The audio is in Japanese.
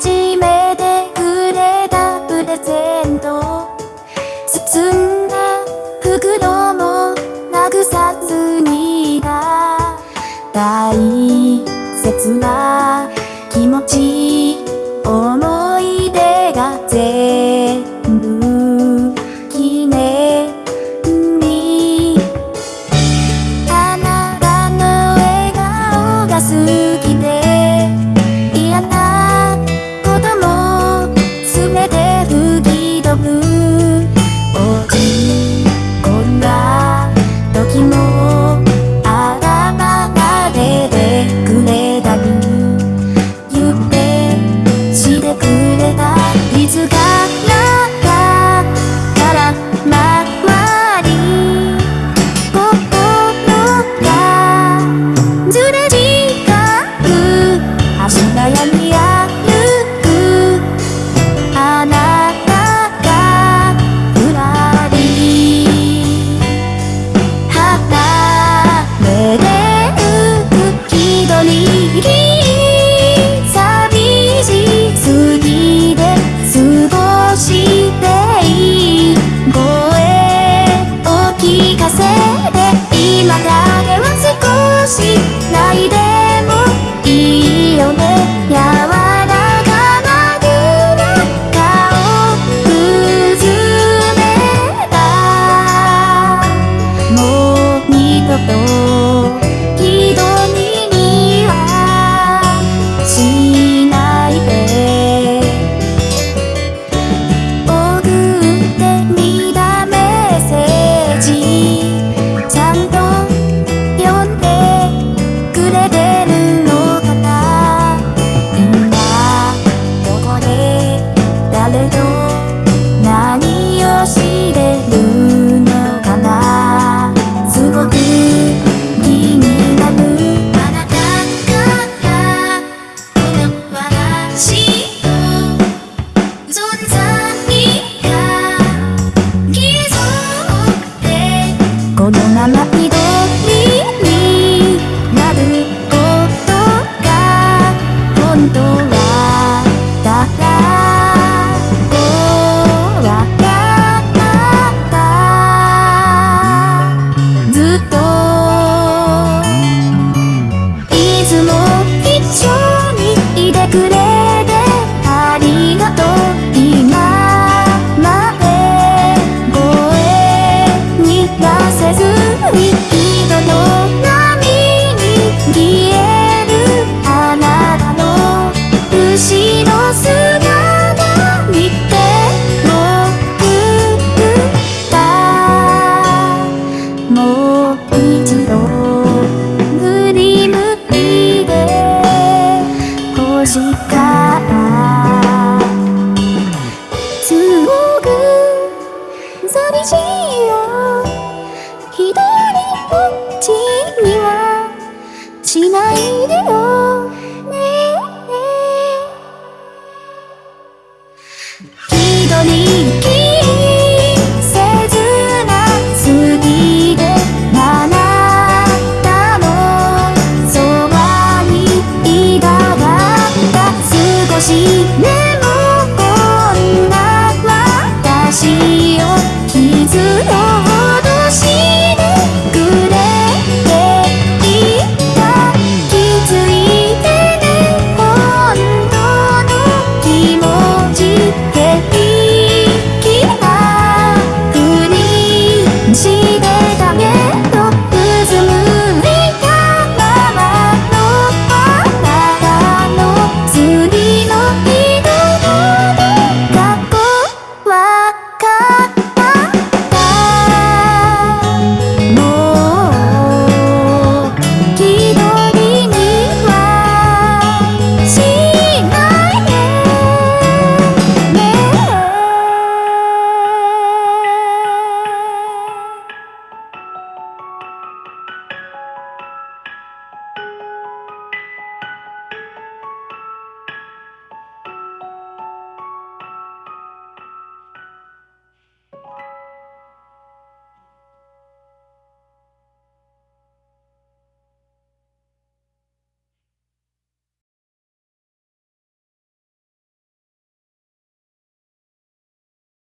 初めてくれたプレゼント。包左こっちにはしないでよ。ねえねえ。